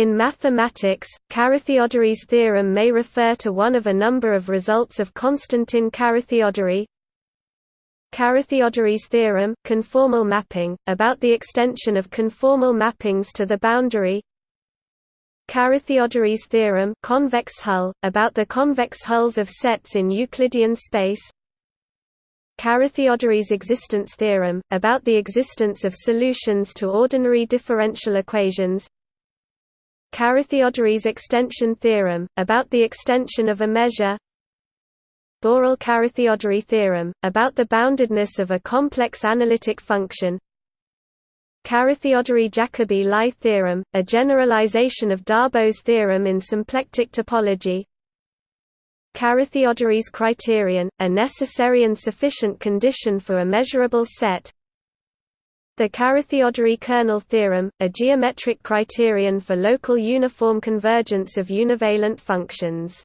In mathematics, Carathéodory's theorem may refer to one of a number of results of Konstantin Carathéodory. Carathéodory's theorem conformal mapping, about the extension of conformal mappings to the boundary. Carathéodory's theorem convex hull, about the convex hulls of sets in Euclidean space. Carathéodory's existence theorem, about the existence of solutions to ordinary differential equations Carathéodory's extension theorem, about the extension of a measure. Borel-Carathéodory theorem, about the boundedness of a complex analytic function. Carathéodory-Jacobi-Lie theorem, a generalization of Darboux theorem in symplectic topology. Carathéodory's criterion, a necessary and sufficient condition for a measurable set The Carathéodory kernel theorem, a geometric criterion for local uniform convergence of univalent functions